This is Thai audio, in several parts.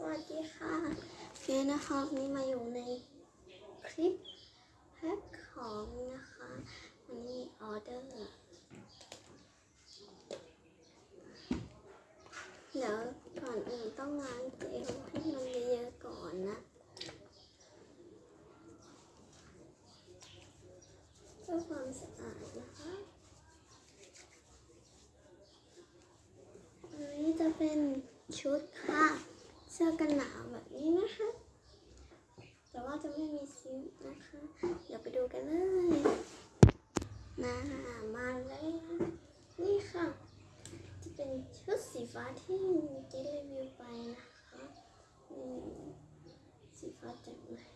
สวัสดีค่ะเฟียนะคะวันนี้มาอยู่ในคลิปแพ็คของนะคะวันนี้ออเดอร์ เดี๋ยวก่อนอื่นต้องล้างเจลให้มันเยอะๆก่อนนะเพื่อความสะอาดนะคะอันนี้จะเป็นชุดค่ะ เสื้อกันหนาวแบบนี้นะคะ แต่ว่าจะไม่มีซิปนะคะ เดี๋ยวไปดูกันเลยนะมาเลยนะนี่ค่ะ จะเป็นชุดสีฟ้าที่เจ๊รีวิวไปนะคะสีฟ้าแจ่มเลย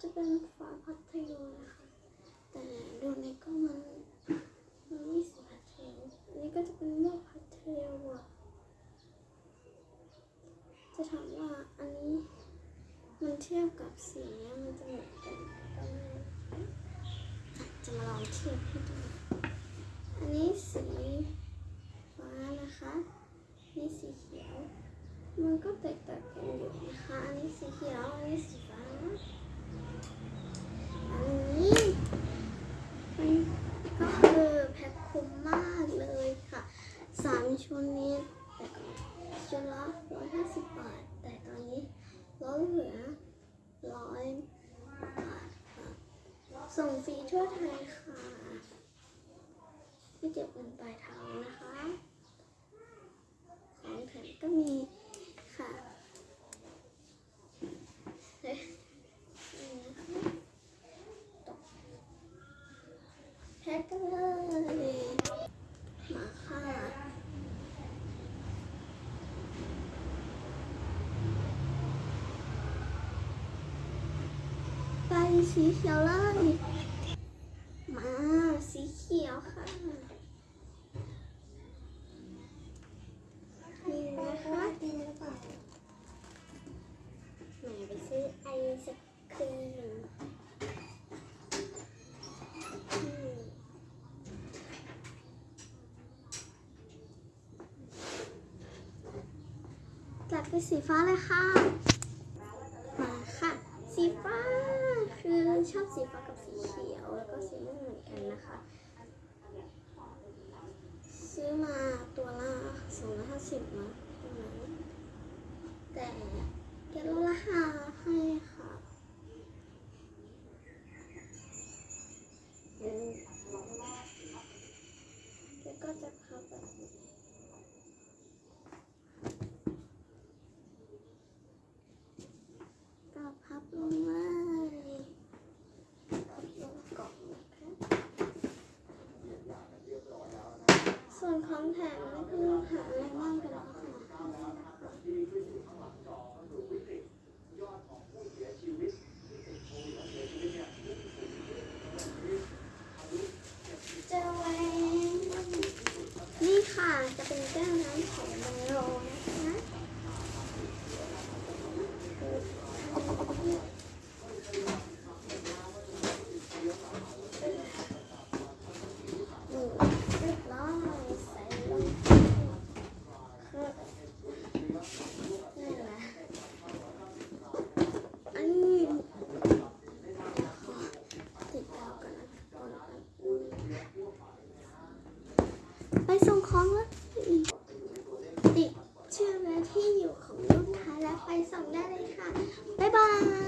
จะเป็นฟ้าพัทยุนะคะ แต่ดูในกล้องมันมันไม่สีพัทยุอันนี้ก็จะเป็นม่วงพัทยุอะ จะถามว่าอันนี้มันเทียบกับสีเนี้ยมันจะเหมือนกันก็ไม่จะมาลองเทียบให้ดูอันนี้สีฟ้านะคะนี่สีเขียว มันก็แตกต่างกันอยู่นะคะ อันนี้สีเขียว อันนี้สีฟ้า อันนี้มันก็คือแพ็คคุ้มมากเลยค่ะ สามชุดนี้แต่ก่อน ชุดละร้อยห้าสิบบาท แต่ตอนนี้ลดเหลือร้อยบาทค่ะส่งฟรีทั่วไทยค่ะไม่เก็บเงินปลายทางนะคะ ของแถมก็มีค่ะเฮ้ยนี่นะคะตกแพ็คกันเลย มาค่ะ ไป สีเขียวเลย มาสีเขียวค่ะนี่นะคะดีหรือเปล่าแหมไปซื้อไอศครีมจัดเป็นสีฟ้าเลยค่ะ มาค่ะ สีฟ้า คือชอบสีฟ้ากับสีเขียว แล้วก็สีม่วงเหมือนกันนะคะ ซื้อมาตัวละ สิบนะตันแต่แกลดราคาให้ค่ะอืมแกก็จะพับแบบนี้ก็พับลงเลยพับลงกล่องนะคะ ส่วนของแถมนี่คือหาอะไรบ้างกันแล้วค่ะเจอไว้นี่ค่ะ จะเป็นแก้วน้ำของมันโลนะคะนี่เรียบร้อยใส่ลงไปคือนี่แหละอันนี้ขอติดดาวกันนะก่อน ไป